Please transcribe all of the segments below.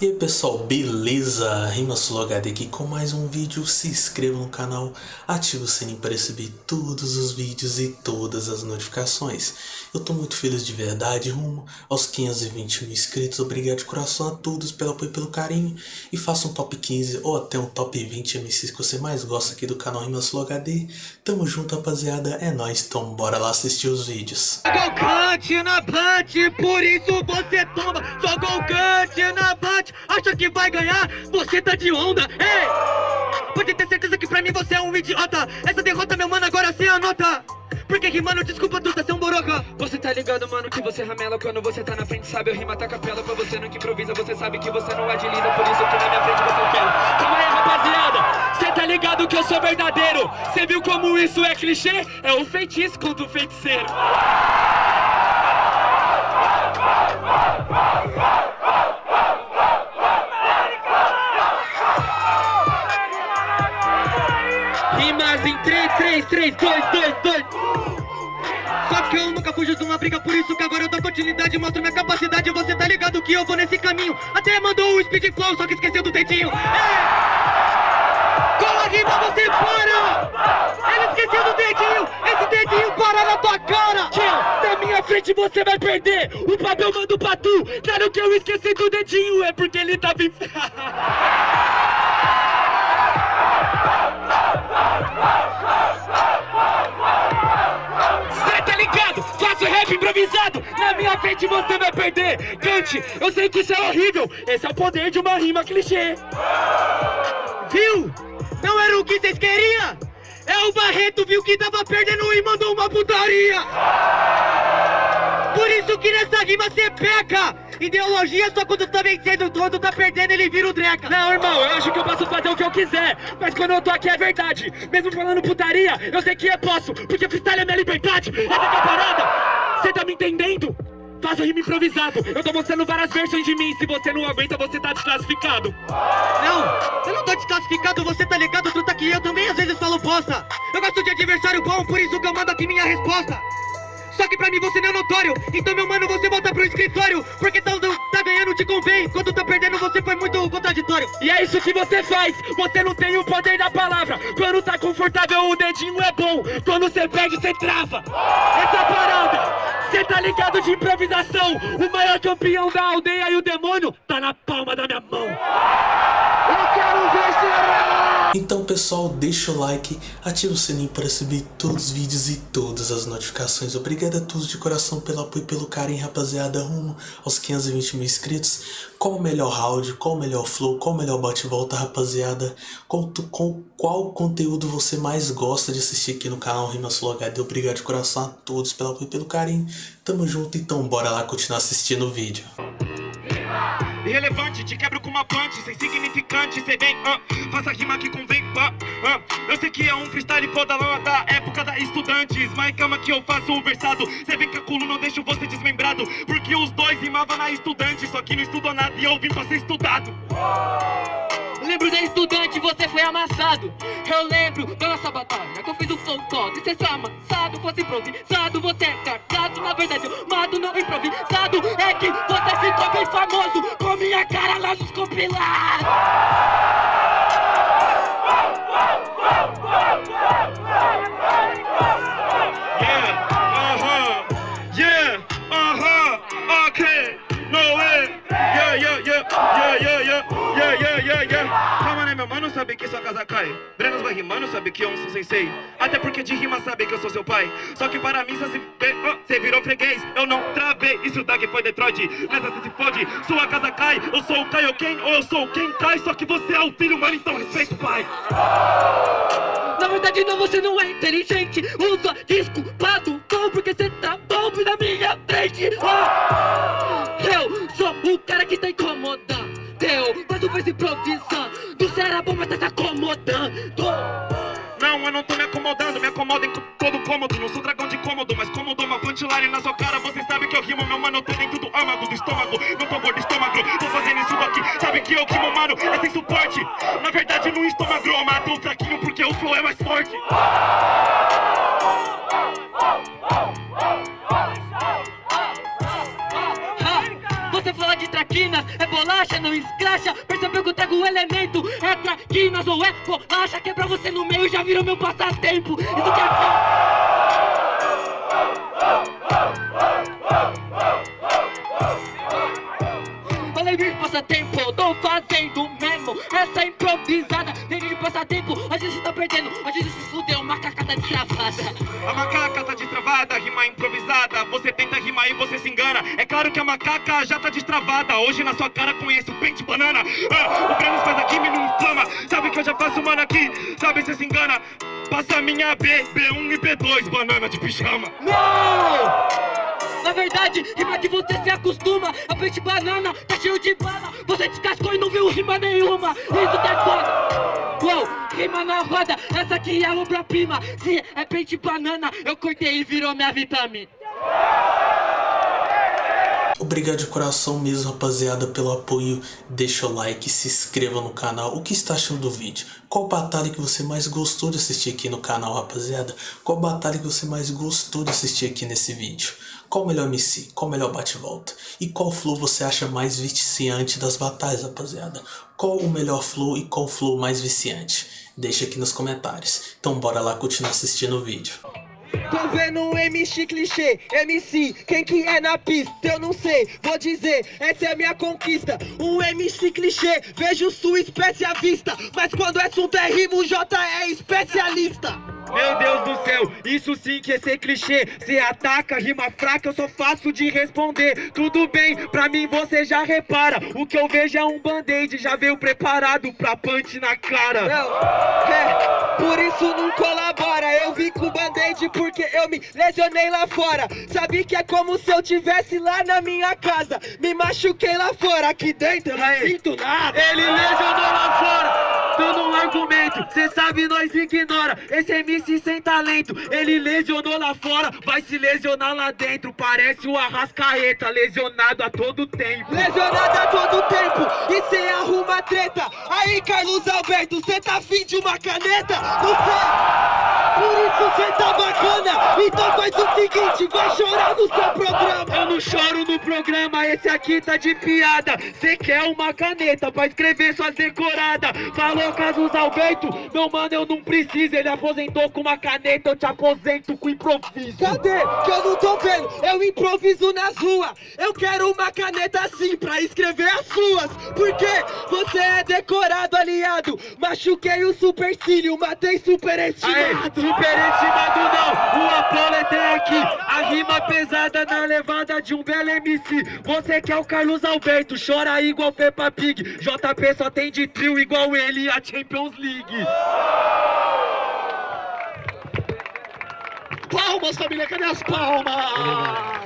E aí pessoal, beleza? RimaSuloHD aqui com mais um vídeo, se inscreva no canal, ative o sininho para receber todos os vídeos e todas as notificações. Eu tô muito feliz de verdade, rumo aos 520 mil inscritos, obrigado de coração a todos pelo apoio e pelo carinho. E faça um top 15 ou até um top 20 MCs que você mais gosta aqui do canal RimaSuloHD. Tamo junto rapaziada, é nóis, então bora lá assistir os vídeos. Jogou cante na punch, por isso você toma. Jogou cante na punch, acha que vai ganhar? Você tá de onda, ei! Pode ter certeza que pra mim você é um idiota. Essa derrota, meu mano, agora se anota. Porque rimando, desculpa tu tá um boroca Você tá ligado, mano, que você ramela quando você tá na frente Sabe, eu rima tá capela pra você nunca improvisa Você sabe que você não agiliza, por isso que na minha frente você é pela Calma aí, rapaziada, cê tá ligado que eu sou verdadeiro Cê viu como isso é clichê? É o feitiço contra o feiticeiro 3, 3, 3, 2, 2, 2 Só que eu nunca fujo de uma briga, por isso que agora eu dou continuidade Mostro minha capacidade, você tá ligado que eu vou nesse caminho. Até mandou o speed flow, só que esqueceu do dedinho. Ei! Com a rima você para! Ele esqueceu do dedinho, esse dedinho para na tua cara! Tchau, na minha frente você vai perder. O papel manda pra tu. Claro que eu esqueci do dedinho É porque ele tava Cê tá ligado? Faço rap improvisado Na minha frente você vai perder Cante, eu sei que isso é horrível Esse é o poder de uma rima clichê Viu? Não era o que vocês queriam? É o Barreto, viu que tava perdendo e mandou uma putaria! Por isso que nessa rima cê peca! Ideologia só quando tá vencendo, quando tá perdendo ele vira o dreca! Não, irmão, eu acho que eu posso fazer o que eu quiser Mas quando eu tô aqui é verdade. Mesmo falando putaria, eu sei que eu posso Porque freestyle é minha liberdade. Essa é a parada. Cê tá me entendendo? Faço rima improvisado. Eu tô mostrando várias versões de mim Se você não aguenta, você tá desclassificado. Não, eu não tô desclassificado, você tá ligado, truta que eu também às vezes falo bosta. Eu gosto de adversário bom, por isso que eu mando aqui minha resposta só que pra mim você não é notório. Então meu mano, você volta pro escritório. Porque tá, tá ganhando te convém. Quando tá perdendo você foi muito contraditório. E é isso que você faz. Você não tem o poder da palavra. Quando tá confortável o dedinho é bom. Quando você perde, você trava. Essa parada Cê tá ligado de improvisação? O maior campeão da aldeia e o demônio Tá na palma da minha mão Eu quero ver será Então pessoal, deixa o like, ativa o sininho para receber todos os vídeos e todas as notificações. Obrigado a todos de coração pelo apoio e pelo carinho, rapaziada, rumo aos 520 mil inscritos. Qual o melhor round, qual o melhor flow, qual o melhor bate-volta, rapaziada? Qual, qual, qual conteúdo você mais gosta de assistir aqui no canal RimaSuloHD? Obrigado de coração a todos pelo apoio e pelo carinho. Tamo junto, então bora lá continuar assistindo o vídeo. Irrelevante, te quebro com uma punch Sem significante, cê vem, ah, faça rima que convém, ah, ah. Eu sei que é um freestyle foda lá da época da estudantes Mas calma que eu faço o versado. Cê vem com a coluna, eu deixo você desmembrado Porque os dois rimavam na estudante Só que não estudou nada e eu vim pra ser estudado Lembro da estudante, você foi amassado. Eu lembro da nossa batalha Que eu fiz o flow todo e cê foi amassado Fosse improvisado, você é carcado Na verdade eu mato não improvisado. É que você ficou bem famoso Com minha cara lá nos compilados cai. Brenos vai rimando, sabe que eu sou sensei. Até porque de rima sabe que eu sou seu pai. Só que para mim, cê, cê virou freguês. Eu não travei, isso daqui foi Detroit. Nessa cê se fode, sua casa cai. Eu sou o Kaioken ou eu sou quem cai Só que você é o filho, mano, então respeita o pai. Na verdade não, você não é inteligente. Usa desculpado bom porque cê tá bom na minha frente. Ah! Eu sou o cara que tá incomodando. Mas tu faz improvisando. Você era bom, mas tá Não, eu não tô me acomodando, me acomodo em todo cômodo. Não sou dragão de cômodo, mas cômodo uma punchline na sua cara. Você sabe que eu rimo, meu mano, eu tô dentro do âmago, do estômago. Não tô gordo estômago, tô fazendo isso aqui Sabe que eu rimo, mano, é sem suporte. Na verdade no estômago eu mato o fraquinho porque escracha percebeu que eu trago o elemento É? Traquinas ou é bolacha Quebra você no meio, já virou meu passatempo. Isso que é... Falei de passatempo, tô fazendo mesmo Essa improvisada, tem de passatempo A gente tá perdendo, a gente se fudeu Macaca tá destravada A macaca tá destravada, rima improvisada. Você tenta rimar e você se engana. É claro que a macaca já tá destravada. Hoje na sua cara conheço o pente banana. Ah, o Brenos faz aqui, me não inflama. Sabe que eu já faço mano aqui, sabe você se engana. Passa a minha B, B1 e B2, banana de pijama. Não! Na verdade, rima que você se acostuma. A peixe banana tá cheio de bala. Você descascou e não viu rima nenhuma. Isso é foda. Uou, rima na roda. Essa aqui é obra-prima. Se é peixe banana Eu cortei e virou minha vitamina Obrigado de coração mesmo, rapaziada, pelo apoio. Deixa o like, se inscreva no canal. O que está achando do vídeo? Qual batalha que você mais gostou de assistir aqui no canal, rapaziada? Qual batalha que você mais gostou de assistir aqui nesse vídeo? Qual o melhor MC? Qual o melhor bate-volta? E qual flow você acha mais viciante das batalhas, rapaziada? Qual o melhor flow e qual flow mais viciante? Deixa aqui nos comentários. Então bora lá continuar assistindo o vídeo. Tô vendo um MC clichê, MC, quem que é na pista? Eu não sei, vou dizer, essa é a minha conquista. Um MC clichê, vejo sua espécie à vista. Mas quando o assunto é rimo, o J é especialista. Meu Deus do céu, isso sim que é ser clichê Se ataca, rima fraca, eu sou fácil de responder Tudo bem, pra mim você já repara O que eu vejo é um band-aid, já veio preparado pra punch na cara Não, é, por isso não colabora. Eu vim com band-aid porque eu me lesionei lá fora. Sabe que é como se eu tivesse lá na minha casa. Me machuquei lá fora, aqui dentro eu não sinto nada. Ele lesionou lá fora, dando um argumento Cê sabe, nós ignora, esse MC sem talento Ele lesionou lá fora, vai se lesionar lá dentro Parece o Arrascaeta, lesionado a todo tempo Lesionado a todo tempo e cê arruma treta. Aí, Carlos Alberto, cê tá afim de uma caneta? Não sei. Por isso cê tá bacana. Então faz o seguinte, vai chorar no seu programa. Eu não choro no programa, esse aqui tá de piada Cê quer uma caneta pra escrever suas decoradas Falou Carlos Alberto, meu mano eu não preciso Ele aposentou com uma caneta, eu te aposento com improviso Cadê? Que eu não tô vendo. Eu improviso nas ruas. Eu quero uma caneta assim pra escrever as suas. Porque você é decorado, aliado. Machuquei o supercílio, matei Aê, superestimado não, o Apolo é tem aqui. A rima pesada na levada de um belo MC Você que é o Carlos Alberto, chora igual Peppa Pig. JP só tem de trio igual ele a Champions League. Palmas, família, cadê as palmas?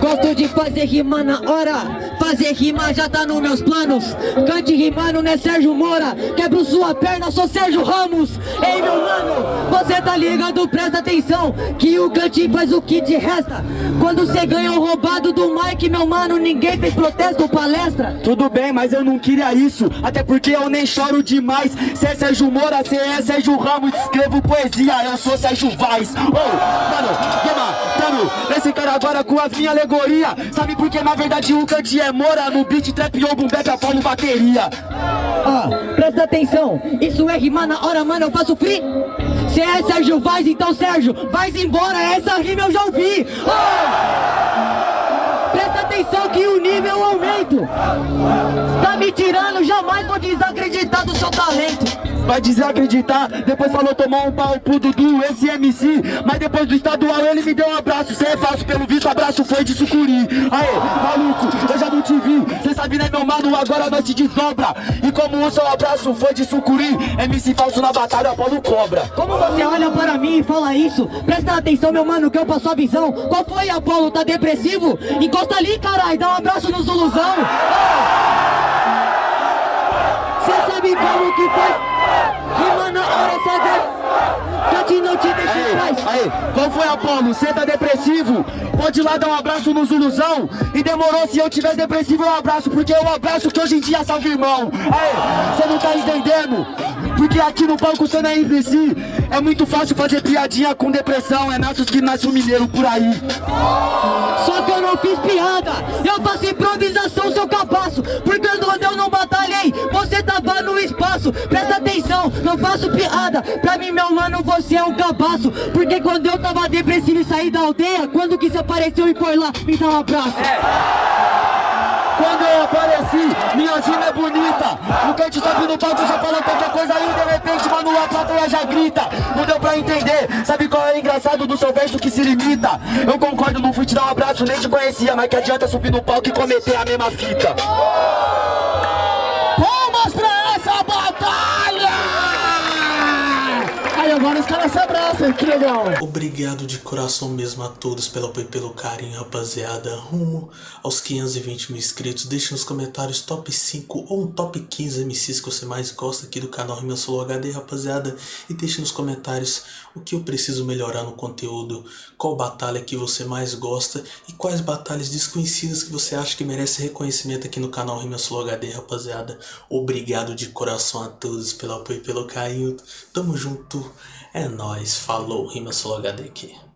Gosto de fazer rima na hora. Fazer rima já tá nos meus planos. Cante rimando, né Sérgio Moura? Quebro sua perna, sou Sérgio Ramos. Ei meu mano, você tá ligado, presta atenção Que o cante faz o que te resta. Quando cê ganha um roubado do Mike Meu mano, ninguém fez protesto ou palestra. Tudo bem, mas eu não queria isso. Até porque eu nem choro demais. Cê é Sérgio Moura, cê é Sérgio Ramos. Escrevo poesia, eu sou Sérgio Vaz. Oh, mano, vou matando Esse agora com as minhas alegorias Sabe por que na verdade o Cante é Moura No beat, trap ou boom bap, Apolo bateria. Ah, presta atenção, isso é rimar na hora, mano, eu faço free. Cê é Sérgio Vaz, então Sérgio, vai embora, essa rima eu já ouvi! Presta atenção que o nível aumenta Tá me tirando, jamais vou desacreditar do seu talento Vai desacreditar, depois falou tomar um pau pro Dudu, esse MC Mas depois do estadual ele me deu um abraço Cê é falso, pelo visto abraço foi de sucuri Aê, maluco, eu já não te vi Cê sabe né meu mano, agora nós te desdobra E como o seu abraço foi de sucuri MC falso na batalha, Apolo cobra Como você olha para mim e fala isso? Presta atenção, meu mano, que eu passo a visão. Qual foi, Apolo? Tá depressivo? Encosta ali, carai, dá um abraço no Zuluzão. Você sabe como que foi? Rima na Cante não te deixa em paz. Aí, aí, qual foi Apolo? Cê tá depressivo? Pode ir lá dar um abraço no Zuluzão? E demorou, se eu tiver depressivo eu abraço Porque eu abraço que hoje em dia salve irmão. Aí, cê não tá entendendo? Porque aqui no palco cê não é imbecil É muito fácil fazer piadinha com depressão. É nossos que nasce um mineiro por aí. Só que eu não fiz piada, eu faço improvisação, seu capaço. Porque quando eu não batalhei, você tava no espaço. Presta atenção, não faço piada. Pra mim, meu mano, você é um cabaço Porque quando eu tava depressivo e saí da aldeia Quando que você apareceu e foi lá me dar um abraço? Quando eu apareci, minha rima é bonita. O cante sobe no palco, já fala qualquer coisa aí De repente, mano, a plateia já grita. Não deu pra entender, sabe qual é o engraçado do seu verso que se limita? Eu concordo, não fui te dar um abraço, nem te conhecia Mas que adianta subir no palco e cometer a mesma fita? Palmas pra essa batalha! Aí agora os caras se abraçam, que legal Obrigado de coração mesmo a todos pelo apoio e pelo carinho, rapaziada. Rumo aos 520 mil inscritos. Deixe nos comentários top 5 ou um top 15 MCs que você mais gosta aqui do canal Rima Solo HD, rapaziada. E deixe nos comentários o que eu preciso melhorar no conteúdo, qual batalha que você mais gosta e quais batalhas desconhecidas que você acha que merece reconhecimento aqui no canal Rima Solo HD, rapaziada. Obrigado de coração a todos pelo apoio e pelo carinho. Tamo junto. É nóis. Falou. Rima Solo HD aqui.